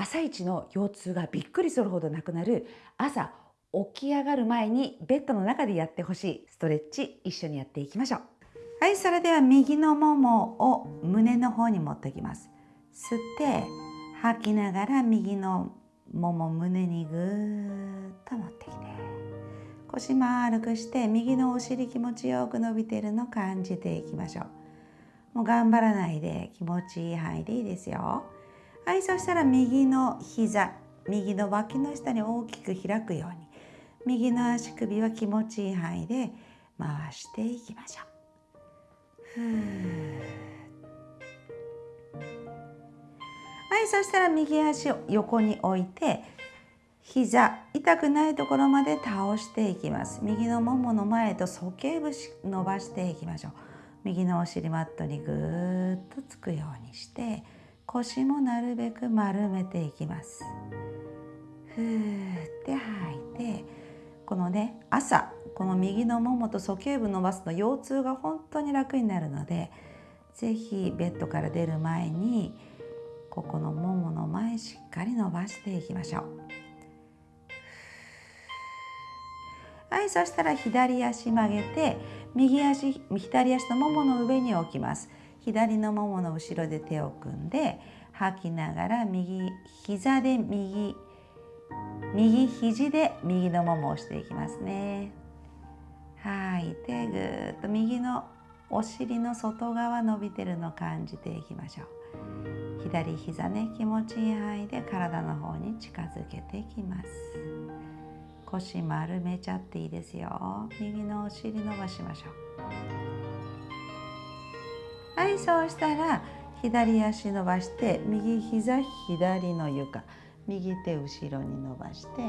朝一の腰痛がびっくりするほどなくなる朝起き上がる前にベッドの中でやってほしいストレッチ一緒にやっていきましょう。はいそれでは右のももを胸の方に持ってきます。吸って吐きながら右のもも胸にぐーっと持ってきて腰丸くして右のお尻気持ちよく伸びてるの感じていきましょう。もう頑張らないで気持ちいい範囲でいいですよ。はいそしたら右の膝右の脇の下に大きく開くように右の足首は気持ちいい範囲で回していきましょう。はいそしたら右足を横に置いて膝痛くないところまで倒していきます。右のももの前と鼠径部伸ばしていきましょう。右のお尻マットにぐーっとつくようにして腰もなるべく丸めていきます。ふーって吐いてこのね朝この右のももと鼠径部伸ばすと腰痛が本当に楽になるので是非ベッドから出る前にここのももの前しっかり伸ばしていきましょう。はいそしたら左足曲げて右足左足のももの上に置きます。左のももの後ろで手を組んで吐きながら右膝で右右肘で右のももを押していきますね。吐い。てぐーっと右のお尻の外側伸びてるのを感じていきましょう。左膝ね気持ちいい範囲で体の方に近づけていきます。腰丸めちゃっていいですよ。右のお尻伸ばしましょう。はいそうしたら左足伸ばして右膝左の床右手後ろに伸ばして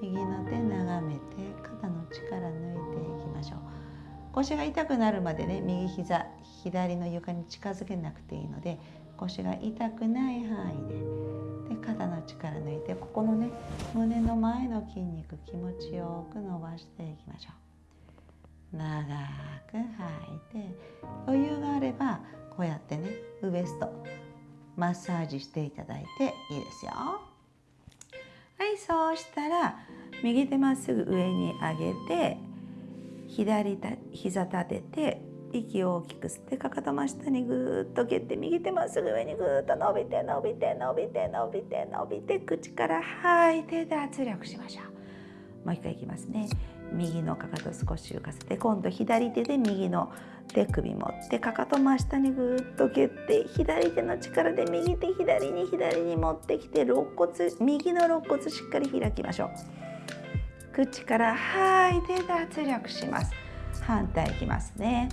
右の手眺めて肩の力抜いていきましょう。腰が痛くなるまでね右膝左の床に近づけなくていいので腰が痛くない範囲でで肩の力抜いてここのね胸の前の筋肉気持ちよく伸ばしていきましょう。長く吐いて余裕があればこうやってねウエストマッサージしていただいていいですよ。はいそうしたら右手まっすぐ上に上げて左た膝立てて息を大きく吸ってかかと真下にぐーっと蹴って右手まっすぐ上にぐっと伸びて伸びて伸びて伸びて伸びて口から吐いてで圧力しましょう。もう一回いきますね。右のかかと少し浮かせて今度左手で右の手首持ってかかと真下にぐーっと蹴って左手の力で右手左に左に持ってきて肋骨右の肋骨しっかり開きましょう。口から吐いて脱力します。反対いきますね。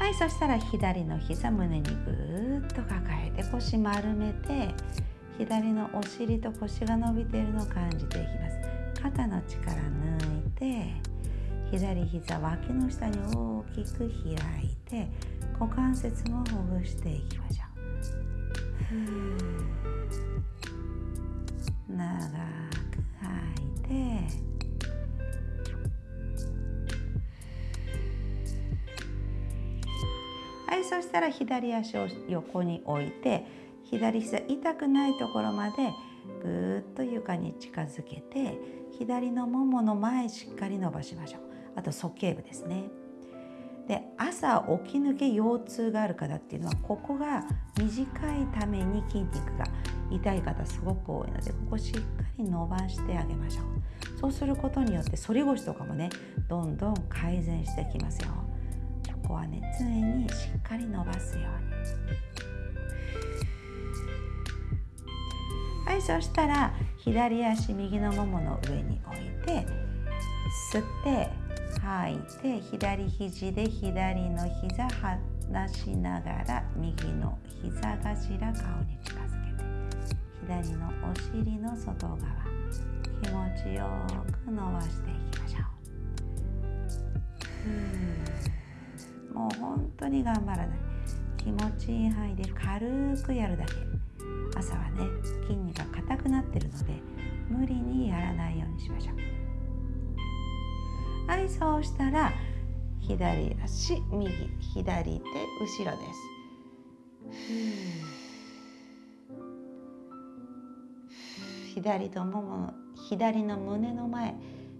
はいそしたら左の膝胸にぐーっと抱えて腰丸めて左のお尻と腰が伸びているのを感じていきます。肩の力抜いて左膝脇の下に大きく開いて股関節もほぐしていきましょう。長く吐いて。はいそしたら左足を横に置いて左膝痛くないところまでぐーっと床に近づけて左のももの前しっかり伸ばしましょう。あと鼠径部ですね。で朝起き抜け腰痛がある方っていうのはここが短いために筋肉が痛い方すごく多いのでここしっかり伸ばしてあげましょう。そうすることによって反り腰とかもねどんどん改善してきますよ。ここはね常にしっかり伸ばすように。はいそしたら左足右のももの上に置いて吸って吐いて左肘で左の膝離しながら右の膝頭顔に近づけて左のお尻の外側気持ちよく伸ばしていきましょう。もう本当に頑張らない。気持ちいい範囲で軽くやるだけ。朝はね筋肉が硬くなってるので無理にやらないようにしましょうはいそうしたら左足右左手後ろです。左ともも左の胸の前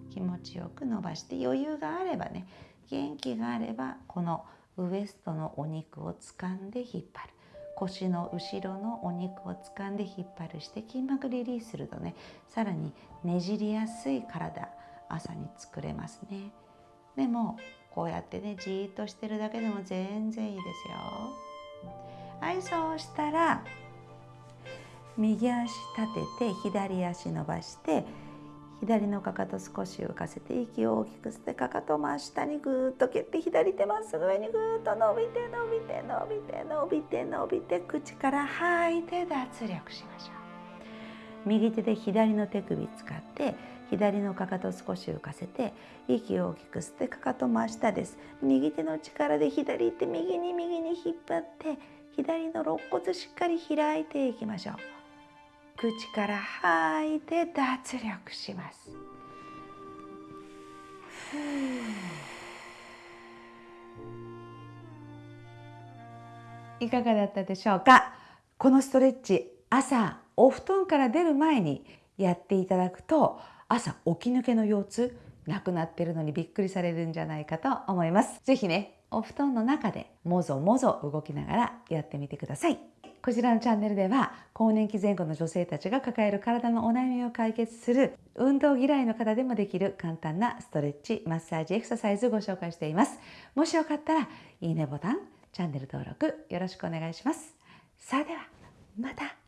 気持ちよく伸ばして余裕があればね元気があればこのウエストのお肉を掴んで引っ張る腰の後ろのお肉を掴んで引っ張るして筋膜リリースするとねさらにねじりやすい体朝に作れますね。でもこうやってねじーっとしてるだけでも全然いいですよ。はいそうしたら右足立てて左足伸ばして左のかかと少し浮かせて息を大きく吸ってかかと真下にぐーっと蹴って左手まっすぐ上にぐーっと伸びて伸びて伸びて伸びて伸びて口から吐いて脱力しましょう右手で左の手首使って左のかかと少し浮かせて息を大きく吸ってかかと真下です右手の力で左手右に右に引っ張って左の肋骨しっかり開いていきましょう口から吐いて脱力します。いかがだったでしょうか？このストレッチ朝お布団から出る前にやっていただくと朝起き抜けの腰痛なくなってるのにびっくりされるんじゃないかと思います。是非ねお布団の中でもぞもぞ動きながらやってみてください。こちらのチャンネルでは更年期前後の女性たちが抱える体のお悩みを解決する運動嫌いの方でもできる簡単なストレッチマッサージエクササイズをご紹介しています。もしよかったらいいねボタンチャンネル登録よろしくお願いします。さあではまた。